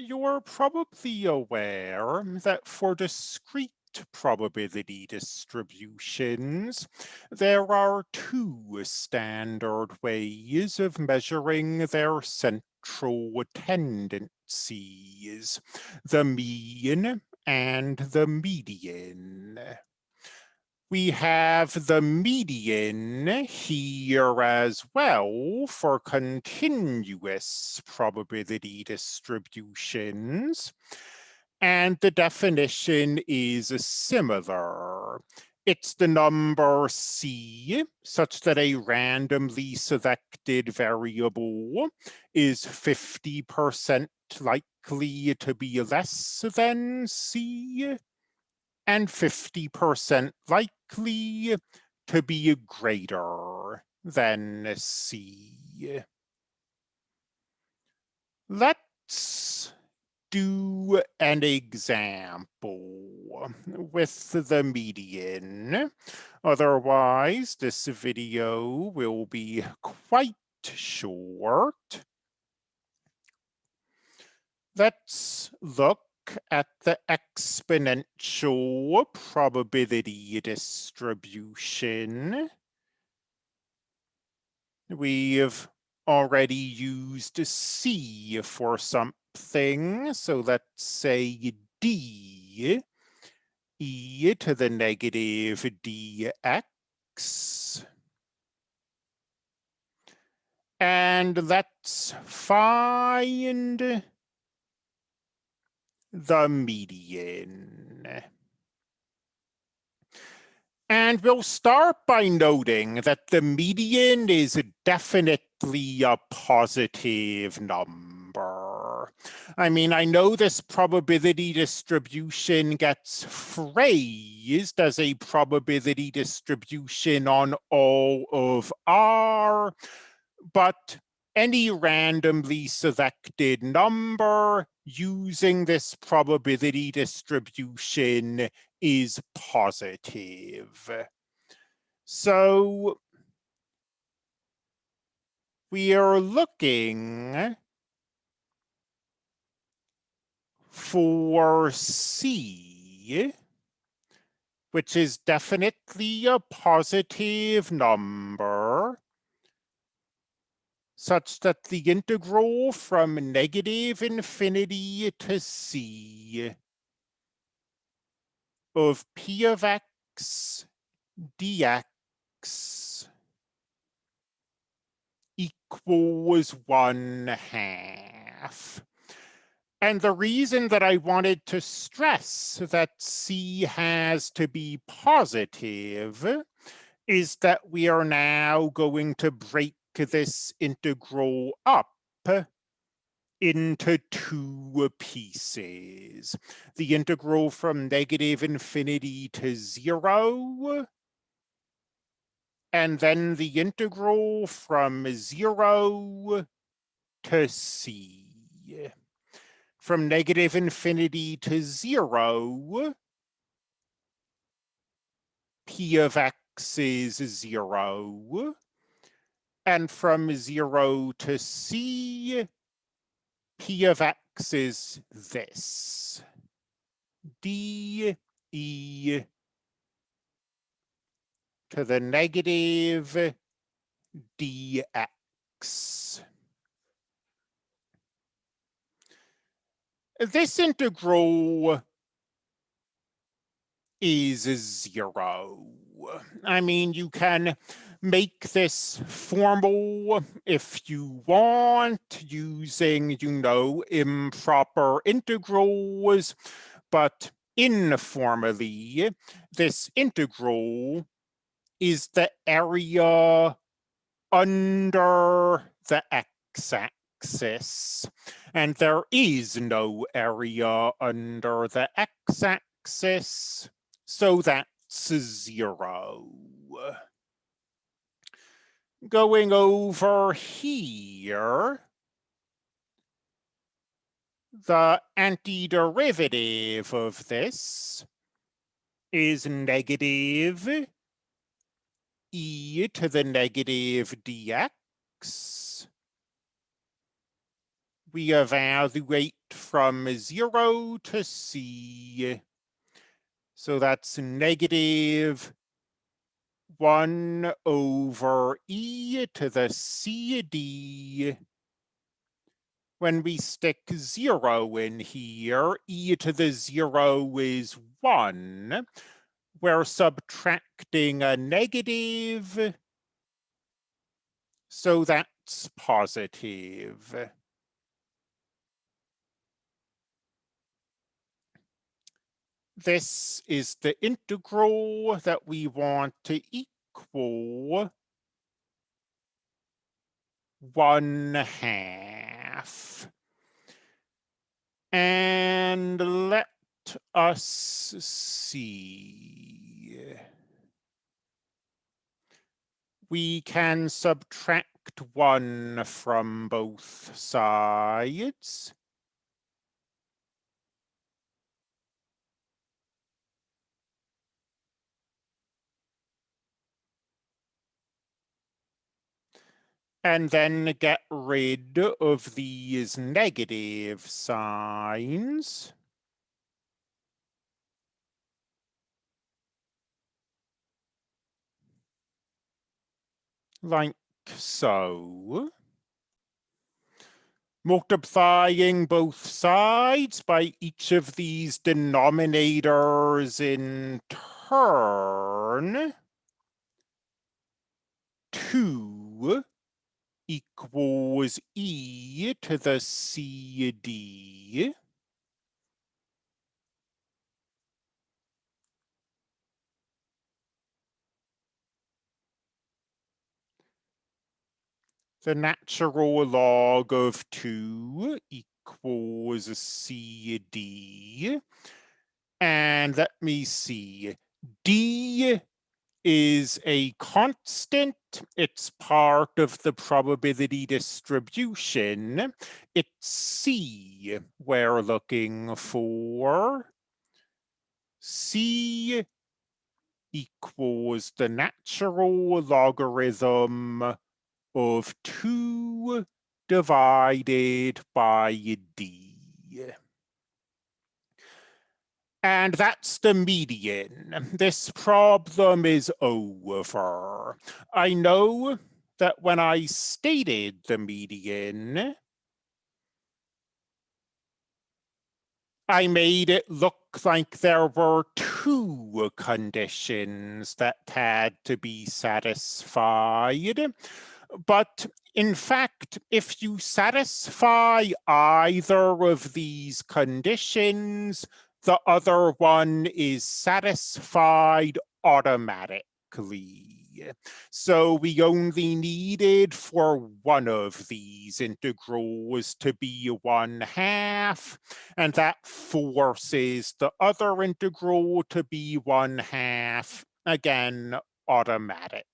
You're probably aware mm-hmm. that for discrete probability distributions, there are two standard ways of measuring their central tendencies, the mean and the median we have the median here as well for continuous probability distributions. And the definition is similar. It's the number C such that a randomly selected variable is 50% likely to be less than C and 50% likely to be greater than C. Let's do an example with the median. Otherwise, this video will be quite short. Let's look at the exponential probability distribution. We've already used C for something, so let's say D, e to the negative dx. And let's find the median. And we'll start by noting that the median is definitely a positive number. I mean, I know this probability distribution gets phrased as a probability distribution on all of R, but any randomly selected number using this probability distribution is positive. So we are looking for C, which is definitely a positive number such that the integral from negative infinity to c of p of x dx equals one half. And the reason that I wanted to stress that C has to be positive is that we are now going to break this integral up into two pieces. The integral from negative infinity to zero, and then the integral from zero to c. From negative infinity to zero, p of x is zero and from zero to c, p of x is this, d e to the negative dx. This integral is zero. I mean, you can make this formal if you want using, you know, improper integrals, but informally, this integral is the area under the x-axis. And there is no area under the x-axis, so that's zero going over here, the antiderivative of this is negative e to the negative dx. We evaluate from zero to c. So that's negative one over e to the cd. When we stick zero in here, e to the zero is one. We're subtracting a negative, so that's positive. This is the integral that we want to equal one half. And let us see. We can subtract one from both sides. And then get rid of these negative signs. Like so. Multiplying both sides by each of these denominators in turn. Two equals e to the cd. The natural log of 2 equals cd. And let me see, d is a constant. It's part of the probability distribution. It's C we're looking for. C equals the natural logarithm of 2 divided by D. And that's the median. This problem is over. I know that when I stated the median, I made it look like there were two conditions that had to be satisfied. But in fact, if you satisfy either of these conditions, the other one is satisfied automatically. So we only needed for one of these integrals to be one half, and that forces the other integral to be one half, again, automatically.